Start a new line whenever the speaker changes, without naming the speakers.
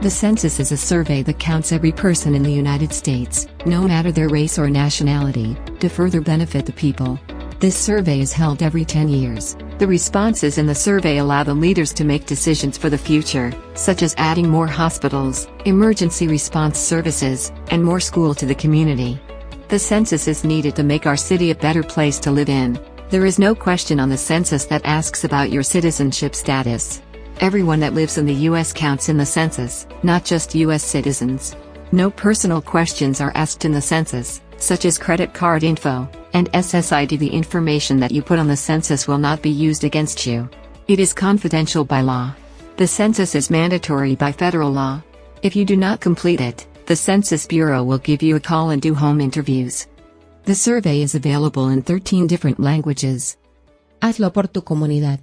The census is a survey that counts every person in the United States, no matter their race or nationality, to further benefit the people. This survey is held every 10 years. The responses in the survey allow the leaders to make decisions for the future, such as adding more hospitals, emergency response services, and more school to the community. The census is needed to make our city a better place to live in. There is no question on the census that asks about your citizenship status. Everyone that lives in the US counts in the census, not just US citizens. No personal questions are asked in the census, such as credit card info, and SSID. The information that you put on the census will not be used against you. It is confidential by law. The census is mandatory by federal law. If you do not complete it, the Census Bureau will give you a call and do home interviews. The survey is available in 13 different languages.
Hazlo por tu comunidad.